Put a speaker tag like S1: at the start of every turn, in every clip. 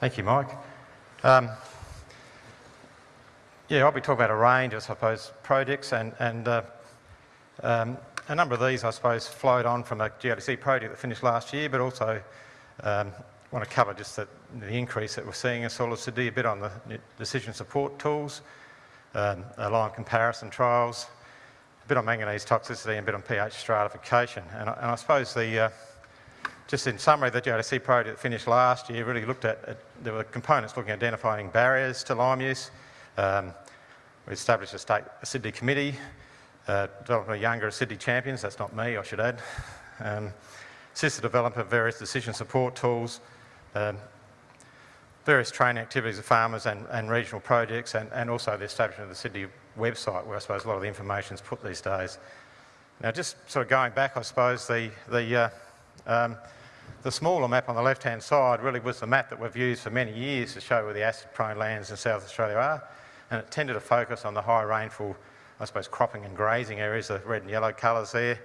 S1: Thank you, Mike. Um, yeah, I'll be talking about a range, of, I suppose, projects and, and uh, um, a number of these, I suppose, flowed on from a GRDC project that finished last year, but also um, want to cover just the, the increase that we're seeing in soil acidity, a bit on the decision support tools, um, lime comparison trials, a bit on manganese toxicity and a bit on pH stratification. And, and I suppose the, uh, just in summary, the GRDC project that finished last year really looked at, at there were components looking at identifying barriers to lime use. Um, we established a state acidity committee, uh, developing a younger Sydney champions, that's not me, I should add. Um, assisted development of various decision support tools, um, various training activities of farmers and, and regional projects, and, and, also the establishment of the acidity website, where I suppose a lot of the information is put these days. Now, just sort of going back, I suppose the, the uh, um, the smaller map on the left-hand side really was the map that we've used for many years to show where the acid-prone lands in South Australia are, and it tended to focus on the high rainfall, I suppose, cropping and grazing areas, the red and yellow colours there.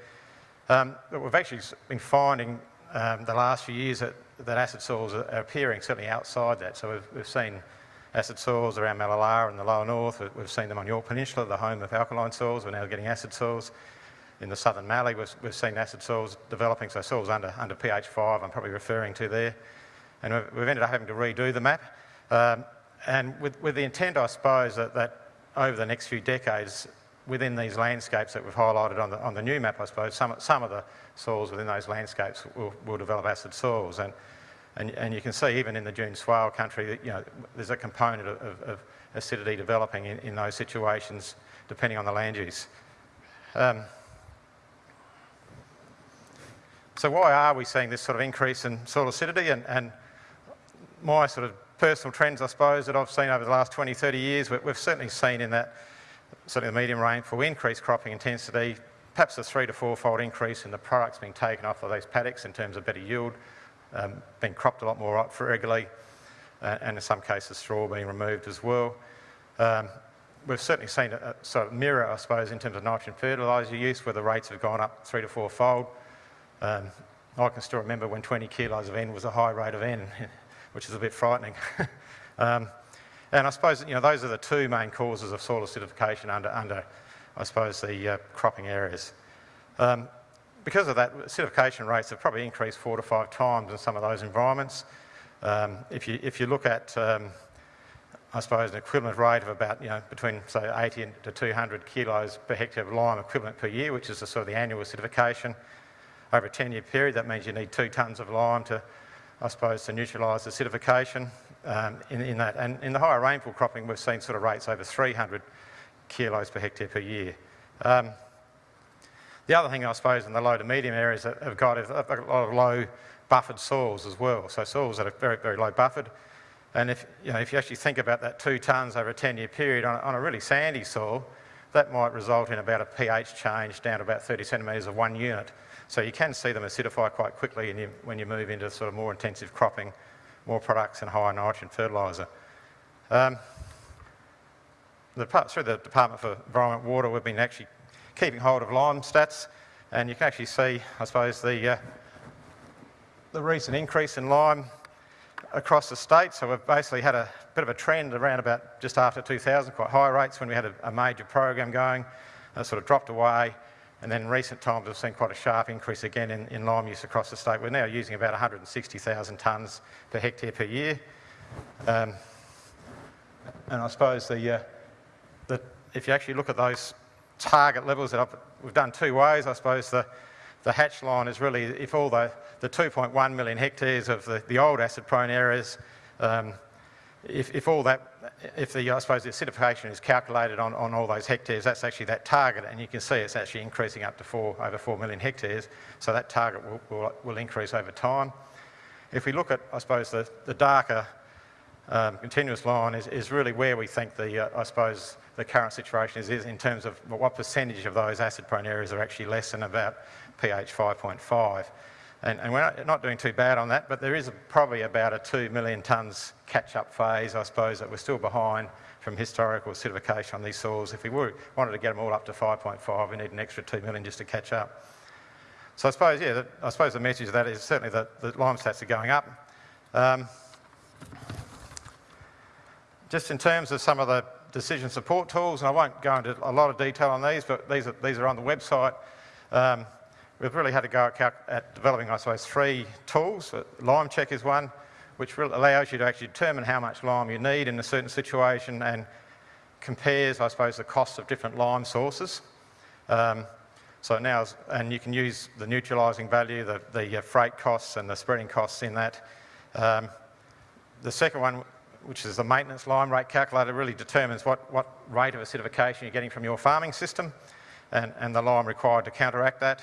S1: Um, but we've actually been finding um, the last few years that, that acid soils are, appearing certainly outside that. So we've, we've seen acid soils around Mallala in the lower north, we've seen them on Yorke Peninsula, the home of alkaline soils, we're now getting acid soils in the southern Mallee, we've, we've seen acid soils developing, so soils under, under pH 5 I'm probably referring to there. And we've, we've ended up having to redo the map. Um, and with, with the intent, I suppose, that, that over the next few decades, within these landscapes that we've highlighted on the, on the new map, I suppose, some, some of the soils within those landscapes will, will develop acid soils. And, and, and you can see even in the dune swale country, that, you know, there's a component of, of, of acidity developing in, in, those situations, depending on the land use. Um, so why are we seeing this sort of increase in soil acidity? And, and my sort of personal trends, I suppose, that I've seen over the last 20, 30 years, we've certainly seen in that certainly the medium rainfall, increased cropping intensity, perhaps a three to four-fold increase in the products being taken off of those paddocks in terms of better yield, um, being cropped a lot more regularly, uh, and in some cases straw being removed as well. Um, we've certainly seen a, a, sort of mirror, I suppose, in terms of nitrogen fertiliser use, where the rates have gone up three to four-fold. Um, I can still remember when 20 kilos of N was a high rate of N, which is a bit frightening. um, and I suppose you know those are the two main causes of soil acidification under, under I suppose, the uh, cropping areas. Um, because of that, acidification rates have probably increased four to five times in some of those environments. Um, if, you, if you look at, um, I suppose, an equivalent rate of about, you know, between, say, 80 to 200 kilos per hectare of lime equivalent per year, which is the sort of the annual acidification, over a 10-year period, that means you need two tonnes of lime to, I suppose, to neutralise acidification um, in, in, that. And in the higher rainfall cropping, we've seen sort of rates over 300 kilos per hectare per year. Um, the other thing, I suppose, in the low to medium areas that have got a lot of low buffered soils as well. So soils that are very, very low buffered. And if you, know, if you actually think about that two tonnes over a 10-year period on, on a really sandy soil, that might result in about a pH change down to about 30 centimetres of one unit. So you can see them acidify quite quickly you, when you move into sort of more intensive cropping, more products and higher nitrogen fertiliser. Um, the, through the Department for Environment Water, we've been actually keeping hold of lime stats, and you can actually see, I suppose, the, uh, the recent increase in lime across the state. So we've basically had a bit of a trend around about just after 2000, quite high rates when we had a, a major program going, and sort of dropped away, and then recent times, we've seen quite a sharp increase again in, in lime use across the state. We're now using about 160,000 tonnes per hectare per year. Um, and I suppose the, uh, the, if you actually look at those target levels that I've, we've done two ways, I suppose the, the hatch line is really if all the, the 2.1 million hectares of the, the old acid prone areas um, if, if all that, if the, I suppose the acidification is calculated on, on all those hectares, that's actually that target, and you can see it's actually increasing up to four, over 4 million hectares, so that target will, will, will increase over time. If we look at, I suppose, the, the darker um, continuous line is, is really where we think the, uh, I suppose, the current situation is, is in terms of what percentage of those acid-prone areas are actually less than about pH 5.5. And, and, we're not doing too bad on that, but there is a, probably about a 2 million tonnes catch-up phase, I suppose, that we're still behind from historical acidification on these soils. If we were, wanted to get them all up to 5.5, we need an extra 2 million just to catch up. So I suppose, yeah, I suppose the message of that is certainly that the lime stats are going up. Um, just in terms of some of the decision support tools, and I won't go into a lot of detail on these, but these are, these are on the website. Um, we've really had to go at, at developing, I suppose, three tools. Uh, lime check is one, which really allows you to actually determine how much lime you need in a certain situation and compares, I suppose, the costs of different lime sources. Um, so now, and you can use the neutralising value, the, the uh, freight costs and the spreading costs in that. Um, the second one, which is the maintenance lime rate calculator, really determines what, what rate of acidification you're getting from your farming system and, and the lime required to counteract that.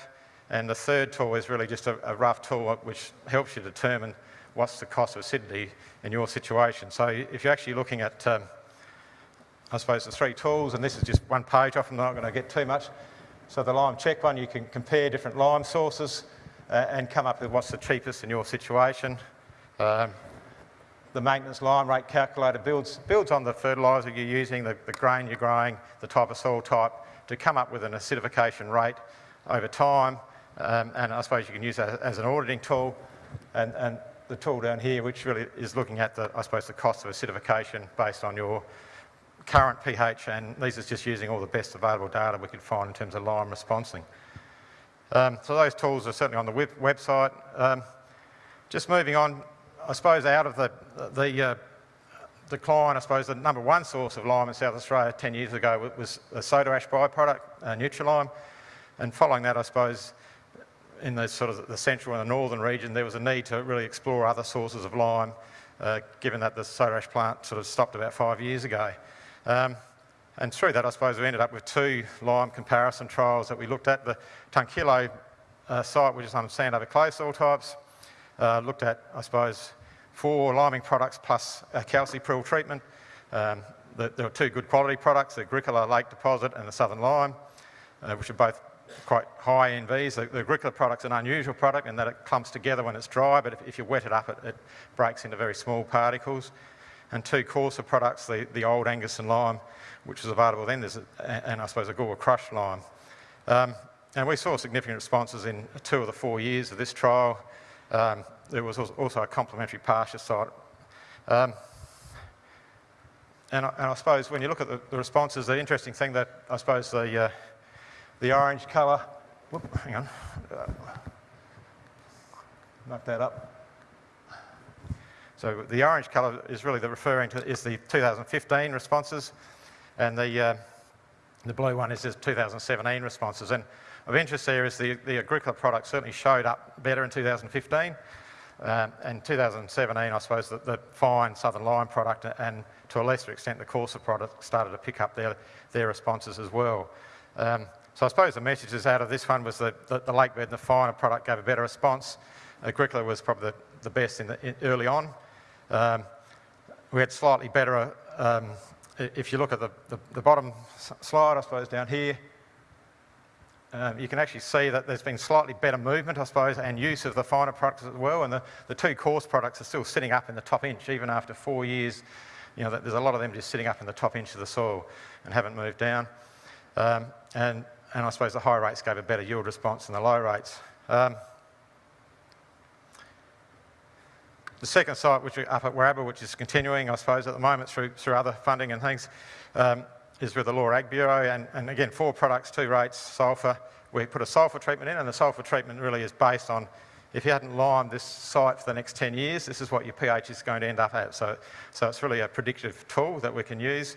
S1: And the third tool is really just a, a rough tool which helps you determine what's the cost of acidity in your situation. So if you're actually looking at, um, I suppose, the three tools, and this is just one page off, I'm not going to get too much. So the lime check one, you can compare different lime sources uh, and come up with what's the cheapest in your situation. Um, the maintenance lime rate calculator builds, builds on the fertiliser you're using, the, the grain you're growing, the type of soil type, to come up with an acidification rate over time. Um, and I suppose you can use that as an auditing tool. And, and the tool down here, which really is looking at the, I suppose, the cost of acidification based on your current pH, and these are just using all the best available data we could find in terms of lime responsing. Um, so those tools are certainly on the website. Um, just moving on, I suppose out of the, the uh, decline, I suppose the number one source of lime in South Australia 10 years ago was a soda ash byproduct, uh, Nutrilime. And following that, I suppose, in the sort of the central and the northern region, there was a need to really explore other sources of lime, uh, given that the soda ash plant sort of stopped about five years ago. Um, and through that, I suppose we ended up with two lime comparison trials that we looked at. The Tungkillo uh, site, which is on sand over clay soil types, uh, looked at, I suppose, four liming products plus a Calciprill treatment. Um, the, there were two good quality products, the Agricola Lake Deposit and the Southern Lime, uh, which are both quite high NVs. The, the Agricola product's an unusual product in that it clumps together when it's dry, but if, if you wet it up, it, it, breaks into very small particles. And two coarser products, the, the old Angaston lime, which was available then, there's a, and I suppose a Gore Crush lime. Um, and we saw significant responses in two of the four years of this trial. Um, there was also a complementary pasture site. Um, and, I, and, I, suppose when you look at the, the, responses, the interesting thing that I suppose the, uh, the orange colour, whoop, hang on, uh, knock that up. So the orange colour is really the referring to is the 2015 responses, and the uh, the blue one is the 2017 responses. And of interest there is the, the Agricola product certainly showed up better in 2015. Um, and 2017, I suppose, the, the, fine Southern Lime product and to a lesser extent the coarser product started to pick up their, their responses as well. Um, so I suppose the messages out of this one was that the, the lake bed and the finer product gave a better response. Agricola was probably the, the best in the, in, early on. Um, we had slightly better, um, if you look at the, the, the bottom slide, I suppose, down here, um, you can actually see that there's been slightly better movement, I suppose, and use of the finer products as well. And the, the two coarse products are still sitting up in the top inch, even after four years. You know, there's a lot of them just sitting up in the top inch of the soil and haven't moved down. Um, and, and I suppose the high rates gave a better yield response than the low rates. Um, the second site, which we up at Warrabah, which is continuing, I suppose, at the moment through, through other funding and things, um, is with the Law Ag Bureau, and, and again, four products, two rates, sulphur. We put a sulphur treatment in, and the sulphur treatment really is based on if you hadn't limed this site for the next 10 years, this is what your pH is going to end up at. So, so it's really a predictive tool that we can use.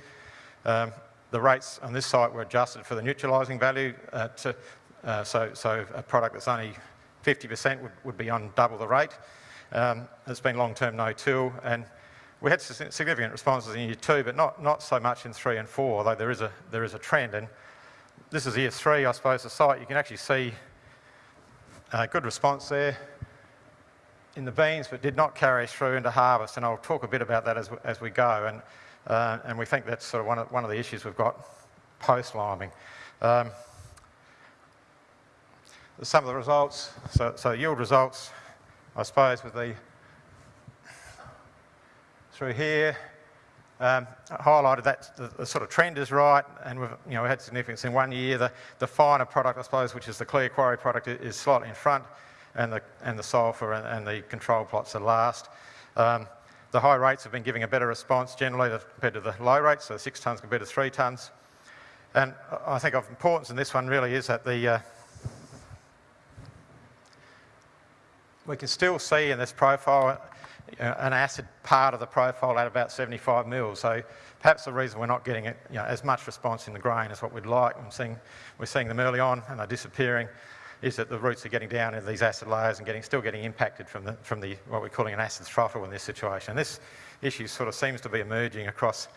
S1: Um, the rates on this site were adjusted for the neutralising value, uh, to, uh, so, so a product that's only 50% would, would be on double the rate. Um, it's been long-term no-till, and we had significant responses in year two, but not, not so much in three and four, although there is, a, there is a trend. And this is year three, I suppose, the site. You can actually see a good response there in the beans, but did not carry through into harvest. And I'll talk a bit about that as, as we go. And, uh, and we think that's sort of one of, one of the issues we've got post-liming. Um, some of the results, so, so yield results, I suppose, with the through here. Um, highlighted that the, the, sort of trend is right, and we've you know we had significance in one year. The, the finer product, I suppose, which is the clear quarry product, is slightly in front, and the and the sulphur and, and the control plots are last. Um, the high rates have been giving a better response generally compared to the low rates, so 6 tonnes compared to 3 tonnes. And I think of importance in this one really is that the uh, we can still see in this profile uh, an acid part of the profile at about 75 mils. So perhaps the reason we're not getting it, you know, as much response in the grain as what we'd like, I'm seeing, we're seeing them early on and they're disappearing, is that the roots are getting down into these acid layers and getting, still getting impacted from, the, from the, what we're calling an acid throttle in this situation. And this issue sort of seems to be emerging across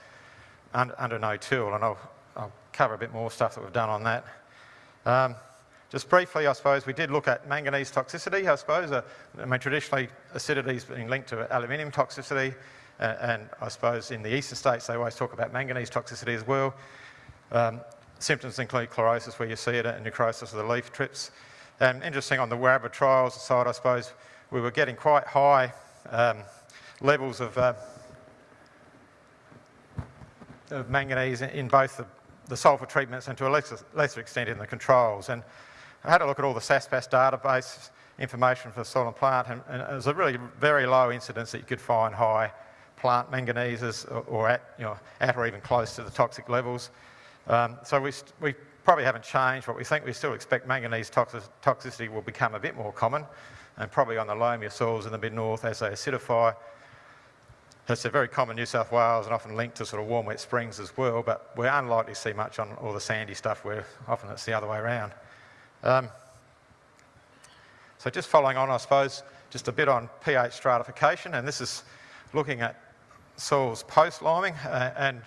S1: under, under no-till, and I'll, I'll, cover a bit more stuff that we've done on that. Um, just briefly, I suppose, we did look at manganese toxicity, I suppose. Uh, I mean, traditionally, acidity has been linked to aluminium toxicity, uh, and I suppose in the eastern states, they always talk about manganese toxicity as well. Um, symptoms include chlorosis, where you see it, and necrosis of the leaf trips. And interesting on the Warraba trials side, I suppose, we were getting quite high um, levels of, uh, of manganese in both the, the sulphur treatments and to a lesser, lesser extent in the controls. And I had a look at all the SASPAS database information for the soil and plant, and, and, it was a really very low incidence that you could find high plant manganeses or, or at, you know, at or even close to the toxic levels. Um, so we, we probably haven't changed what we think. We still expect manganese toxic, toxicity will become a bit more common, and probably on the loamier soils in the mid-north as they acidify. It's a very common New South Wales and often linked to sort of warm wet springs as well, but we're unlikely to see much on all the sandy stuff where often it's the other way around. Um, so just following on, I suppose, just a bit on pH stratification, and this is looking at soils post-liming, uh, and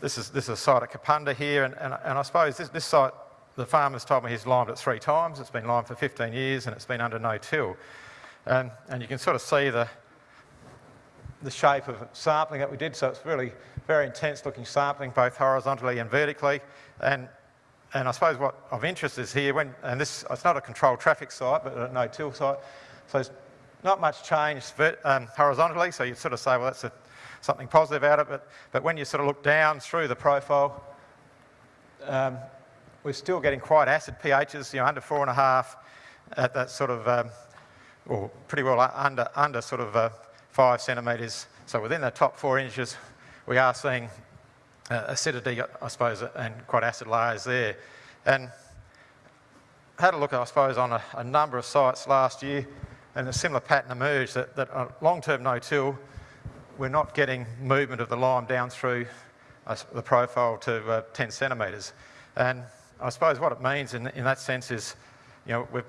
S1: this is, this is a site at Kapunda here, and, and, and I suppose this, this, site, the farmer's told me he's limed it three times, it's been limed for 15 years, and it's been under no-till. Um, and you can sort of see the, the shape of sampling that we did, so it's really very intense looking sampling, both horizontally and vertically, and and I suppose what of interest is here, when, and this, it's not a controlled traffic site, but a no-till site, so there's not much change um, horizontally, so you'd sort of say, well, that's a, something positive out of it, but when you sort of look down through the profile, um, we're still getting quite acid pHs, you know, under four and a half at that sort of, um, or pretty well under, under sort of uh, five centimetres. So within the top four inches, we are seeing uh, acidity, I suppose, and quite acid layers there. And had a look, I suppose, on a, a number of sites last year, and a similar pattern emerged that, that long-term no-till, we're not getting movement of the lime down through uh, the profile to uh, 10 centimetres. And I suppose what it means in, in that sense is, you know, we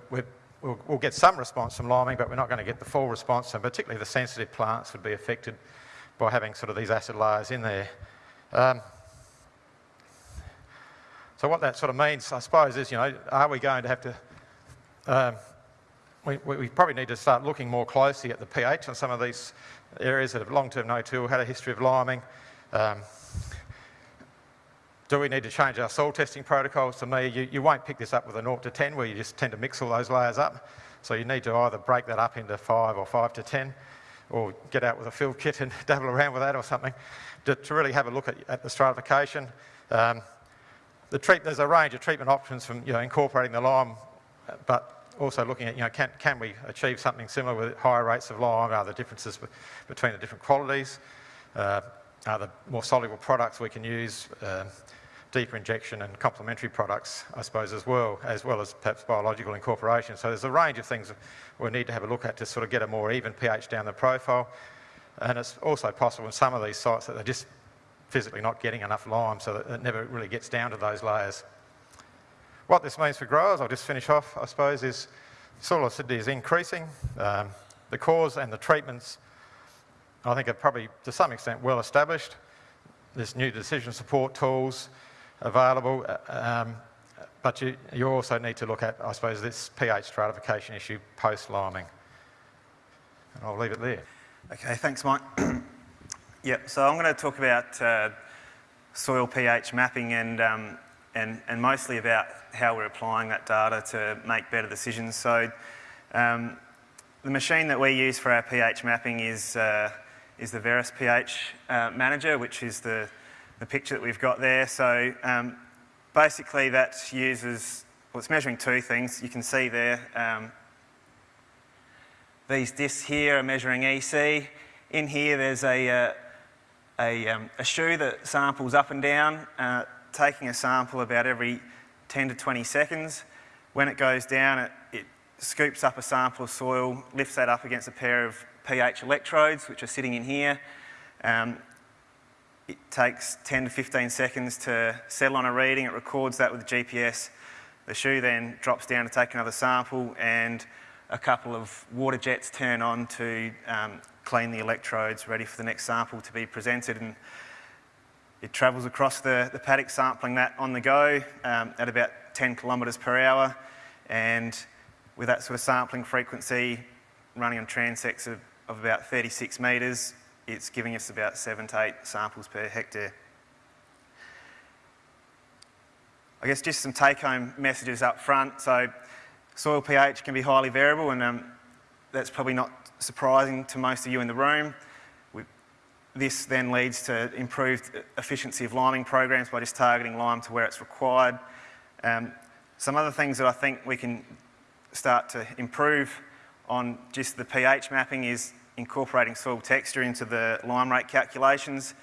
S1: will we'll get some response from liming, but we're not going to get the full response, and particularly the sensitive plants would be affected by having sort of these acid layers in there. Um, so what that sort of means, I suppose, is, you know, are we going to have to, um, we, we, probably need to start looking more closely at the pH on some of these areas that have long-term no-till, had a history of liming. Um, do we need to change our soil testing protocols? To me, you, you won't pick this up with a 0 to 10 where you just tend to mix all those layers up. So you need to either break that up into 5 or 5 to 10 or get out with a field kit and dabble around with that or something to, to really have a look at, at the stratification. Um, the treat, there's a range of treatment options from you know, incorporating the lime, but also looking at, you know, can, can we achieve something similar with higher rates of lime? Are there differences between the different qualities? Uh, are there more soluble products we can use? Uh, deeper injection and complementary products, I suppose, as well, as well as perhaps biological incorporation. So there's a range of things we need to have a look at to sort of get a more even pH down the profile. And it's also possible in some of these sites that they're just physically not getting enough lime so that it never really gets down to those layers. What this means for growers, I'll just finish off, I suppose, is soil acidity is increasing. Um, the cause and the treatments, I think, are probably to some extent well established. There's new decision support tools available, uh, um, but you, you also need to look at, I suppose, this pH stratification issue post-liming. And I'll leave it there.
S2: Okay, thanks, Mike. yep, so I'm going to talk about uh, soil pH mapping and, um, and, and mostly about how we're applying that data to make better decisions. So um, the machine that we use for our pH mapping is, uh, is the Veris pH uh, Manager, which is the, the picture that we've got there. So um, basically that uses, well, it's measuring two things. You can see there um, these discs here are measuring EC in here there's a, uh, a, um, a shoe that samples up and down, uh, taking a sample about every 10 to 20 seconds. When it goes down, it, it scoops up a sample of soil, lifts that up against a pair of pH electrodes, which are sitting in here. Um, it takes 10 to 15 seconds to settle on a reading. It records that with GPS. The shoe then drops down to take another sample and a couple of water jets turn on to um, clean the electrodes, ready for the next sample to be presented. And it travels across the, the paddock, sampling that on the go um, at about 10 kilometres per hour. And with that sort of sampling frequency, running on transects of, of about 36 metres, it's giving us about seven to eight samples per hectare. I guess just some take-home messages up front. So soil pH can be highly variable and um, that's probably not surprising to most of you in the room. This then leads to improved efficiency of liming programs by just targeting lime to where it's required. Um, some other things that I think we can start to improve on just the pH mapping is incorporating soil texture into the lime rate calculations.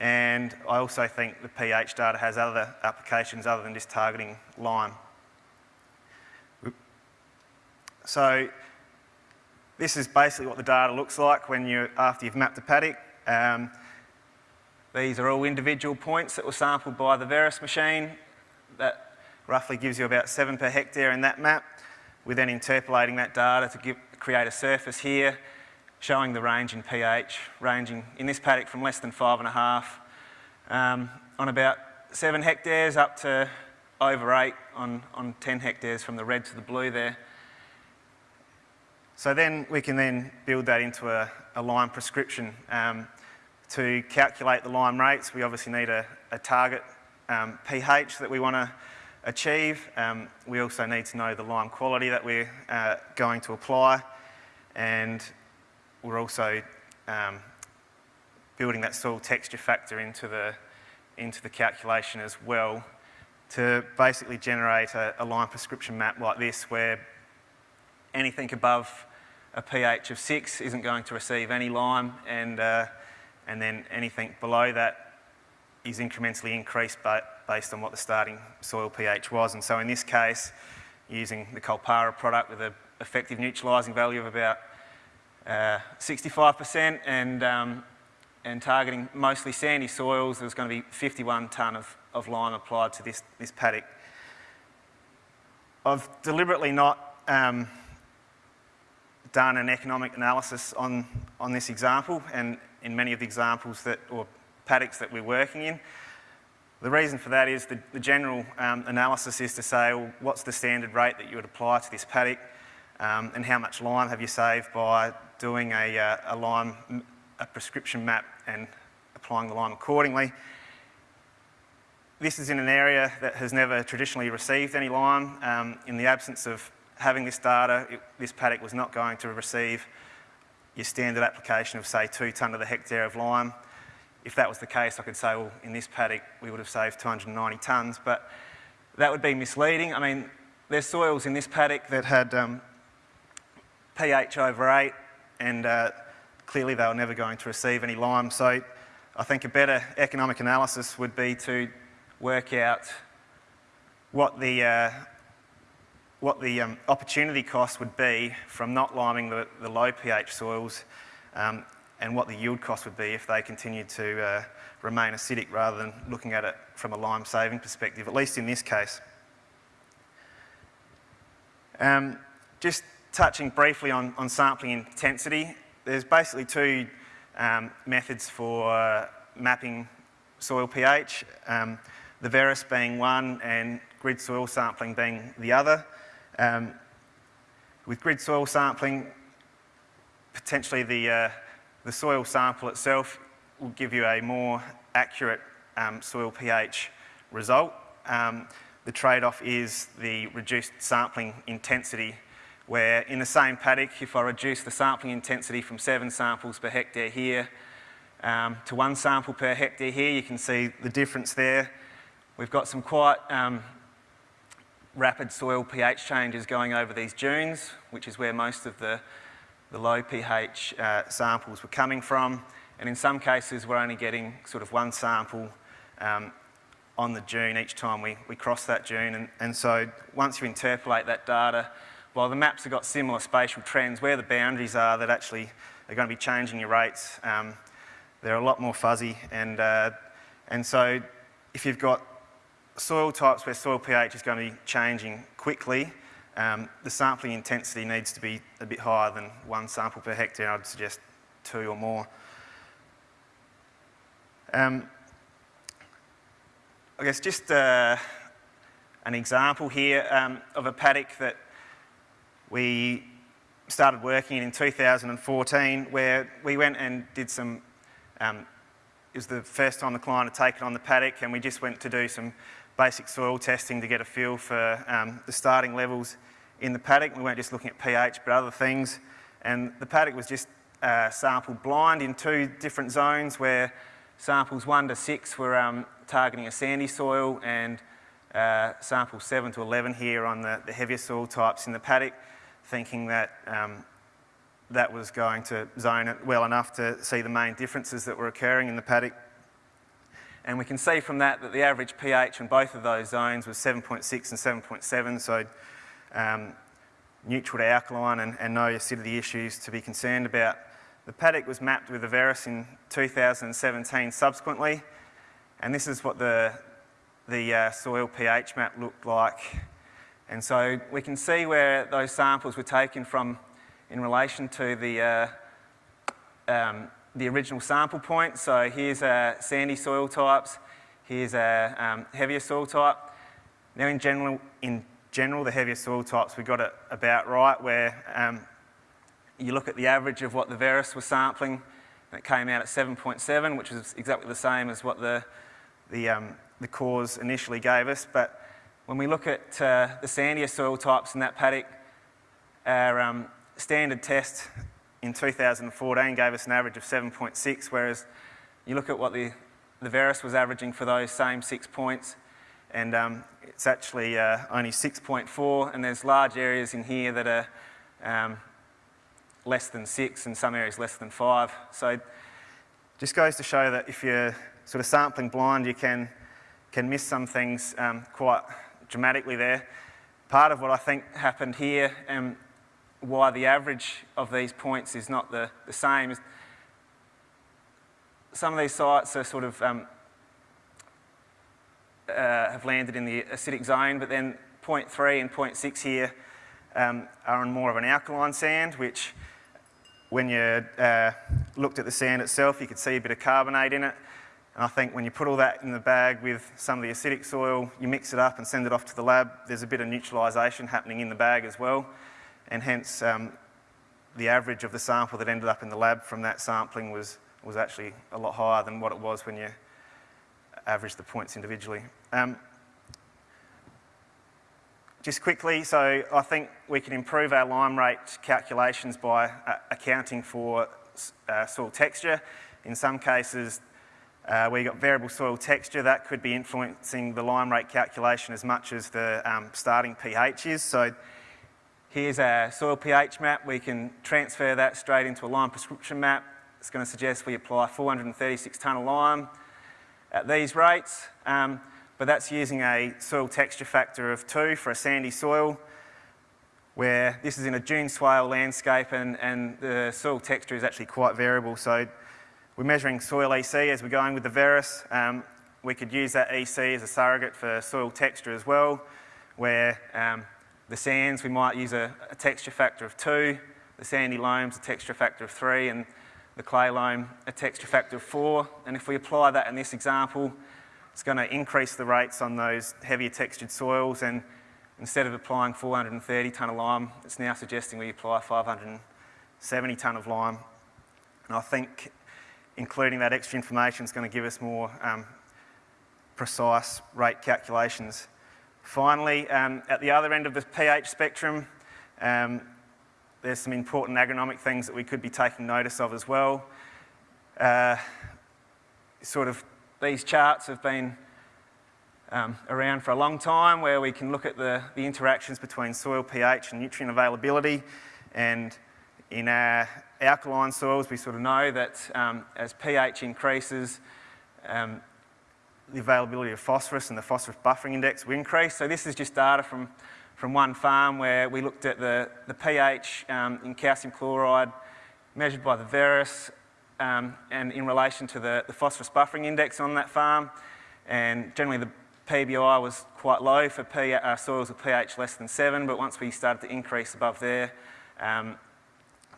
S2: And I also think the pH data has other applications other than just targeting lime. So this is basically what the data looks like when you after you've mapped the paddock. Um, these are all individual points that were sampled by the Veris machine. That roughly gives you about seven per hectare in that map. We're then interpolating that data to give, create a surface here showing the range in pH, ranging in this paddock from less than five and a half um, on about seven hectares up to over eight on, on 10 hectares from the red to the blue there. So then we can then build that into a, a lime prescription. Um, to calculate the lime rates, we obviously need a, a target um, pH that we want to achieve. Um, we also need to know the lime quality that we're uh, going to apply and we're also um, building that soil texture factor into the, into the calculation as well to basically generate a, a lime prescription map like this where anything above a pH of 6 isn't going to receive any lime and, uh, and then anything below that is incrementally increased but based on what the starting soil pH was. And so in this case, using the Kulpara product with an effective neutralising value of about 65% uh, and, um, and targeting mostly sandy soils, there's going to be 51 tonne of, of lime applied to this, this paddock. I've deliberately not um, done an economic analysis on, on this example and in many of the examples that, or paddocks that we're working in. The reason for that is the, the general um, analysis is to say, well, what's the standard rate that you would apply to this paddock um, and how much lime have you saved by doing a, uh, a lime, a prescription map and applying the lime accordingly. This is in an area that has never traditionally received any lime. Um, in the absence of having this data, it, this paddock was not going to receive your standard application of say two tonne to the hectare of lime. If that was the case, I could say, well, in this paddock, we would have saved 290 tonnes, but that would be misleading. I mean, there's soils in this paddock that had um, pH over 8, and uh, clearly they were never going to receive any lime. So I think a better economic analysis would be to work out what the, uh, what the um, opportunity cost would be from not liming the, the low pH soils um, and what the yield cost would be if they continued to uh, remain acidic rather than looking at it from a lime saving perspective, at least in this case. Um, just touching briefly on, on sampling intensity, there's basically two um, methods for uh, mapping soil pH, um, the Veris being one and grid soil sampling being the other. Um, with grid soil sampling, potentially the, uh, the soil sample itself will give you a more accurate um, soil pH result. Um, the trade-off is the reduced sampling intensity where in the same paddock, if I reduce the sampling intensity from seven samples per hectare here um, to one sample per hectare here, you can see the difference there. We've got some quite um, rapid soil pH changes going over these dunes, which is where most of the, the low pH uh, samples were coming from. And in some cases, we're only getting sort of one sample um, on the dune each time we, we cross that dune. And, and so once you interpolate that data, while the maps have got similar spatial trends, where the boundaries are that actually are going to be changing your rates, um, they're a lot more fuzzy. And, uh, and so if you've got soil types where soil pH is going to be changing quickly, um, the sampling intensity needs to be a bit higher than one sample per hectare. I'd suggest two or more. Um, I guess just uh, an example here um, of a paddock that we started working in in 2014 where we went and did some, um, it was the first time the client had taken on the paddock and we just went to do some basic soil testing to get a feel for um, the starting levels in the paddock. We weren't just looking at pH, but other things. And the paddock was just uh, sampled blind in two different zones where samples one to six were um, targeting a sandy soil and uh, seven to 11 here on the, the, heavier soil types in the paddock, thinking that um, that was going to zone it well enough to see the main differences that were occurring in the paddock. And we can see from that that the average pH in both of those zones was 7.6 and 7.7, so um, neutral to alkaline and, and, no acidity issues to be concerned about. The paddock was mapped with the Veris in 2017 subsequently, and this is what the, the uh, soil pH map looked like. And so we can see where those samples were taken from in relation to the uh, um, the original sample point. So here's a sandy soil types, here's a um, heavier soil type. Now in general, in general, the heavier soil types, we got it about right where um, you look at the average of what the Veris was sampling, and it came out at 7.7, which is exactly the same as what the, the, um, the cores initially gave us. But when we look at uh, the sandier soil types in that paddock, our um, standard test in 2014 gave us an average of 7.6, whereas you look at what the, the Veris was averaging for those same six points, and um, it's actually uh, only 6.4, and there's large areas in here that are um, less than six, and some areas less than five. So just goes to show that if you're sort of sampling blind, you can, can miss some things um, quite dramatically there. Part of what I think happened here, um, why the average of these points is not the, the same. Some of these sites are sort of um, uh, have landed in the acidic zone, but then point three and point six here um, are on more of an alkaline sand, which when you uh, looked at the sand itself, you could see a bit of carbonate in it. And I think when you put all that in the bag with some of the acidic soil, you mix it up and send it off to the lab, there's a bit of neutralisation happening in the bag as well and hence um, the average of the sample that ended up in the lab from that sampling was, was actually a lot higher than what it was when you averaged the points individually. Um, just quickly, so I think we can improve our lime rate calculations by uh, accounting for uh, soil texture. In some cases, uh, where you've got variable soil texture, that could be influencing the lime rate calculation as much as the um, starting pH is. So Here's our soil pH map. We can transfer that straight into a lime prescription map. It's going to suggest we apply 436 tonne of lime at these rates, um, but that's using a soil texture factor of 2 for a sandy soil, where this is in a dune swale landscape and, and the soil texture is actually quite variable. So we're measuring soil EC as we're going with the Veris. Um, we could use that EC as a surrogate for soil texture as well, where um, the sands, we might use a, a texture factor of two. The sandy loams, a texture factor of three. And the clay loam, a texture factor of four. And if we apply that in this example, it's going to increase the rates on those heavier textured soils. And instead of applying 430 tonne of lime, it's now suggesting we apply 570 tonne of lime. And I think including that extra information is going to give us more um, precise rate calculations. Finally, um, at the other end of the pH spectrum, um, there's some important agronomic things that we could be taking notice of as well. Uh, sort of these charts have been um, around for a long time where we can look at the, the interactions between soil pH and nutrient availability and in our alkaline soils, we sort of know that um, as pH increases, um, the availability of phosphorus and the phosphorus buffering index will increase. So this is just data from, from one farm where we looked at the, the pH um, in calcium chloride measured by the Veris um, and in relation to the, the phosphorus buffering index on that farm. And generally the PBI was quite low for P, uh, soils with pH less than 7, but once we started to increase above there, um,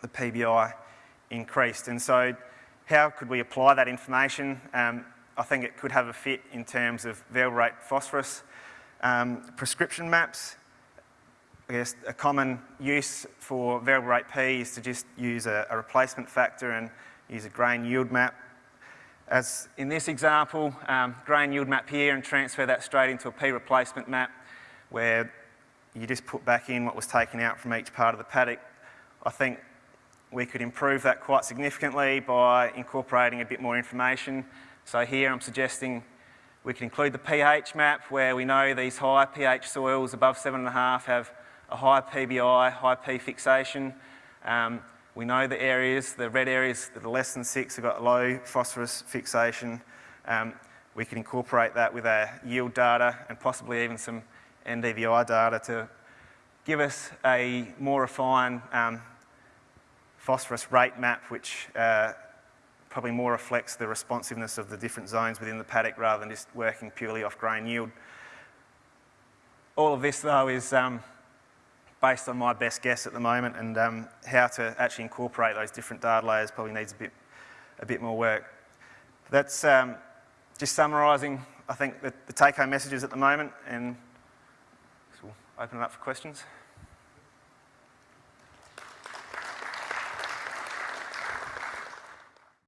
S2: the PBI increased. And so how could we apply that information? Um, I think it could have a fit in terms of variable rate phosphorus. Um, prescription maps, I guess a common use for variable rate P is to just use a, a replacement factor and use a grain yield map. As in this example, um, grain yield map here and transfer that straight into a P replacement map where you just put back in what was taken out from each part of the paddock. I think we could improve that quite significantly by incorporating a bit more information. So here I'm suggesting we can include the pH map where we know these high pH soils above 7.5 have a high PBI, high P fixation. Um, we know the areas, the red areas that are less than 6 have got low phosphorus fixation. Um, we can incorporate that with our yield data and possibly even some NDVI data to give us a more refined um, phosphorus rate map, which uh, probably more reflects the responsiveness of the different zones within the paddock rather than just working purely off grain yield. All of this, though, is um, based on my best guess at the moment, and um, how to actually incorporate those different data layers probably needs a bit, a bit more work. That's um, just summarising, I think, the, the take-home messages at the moment, and we'll open it up for questions.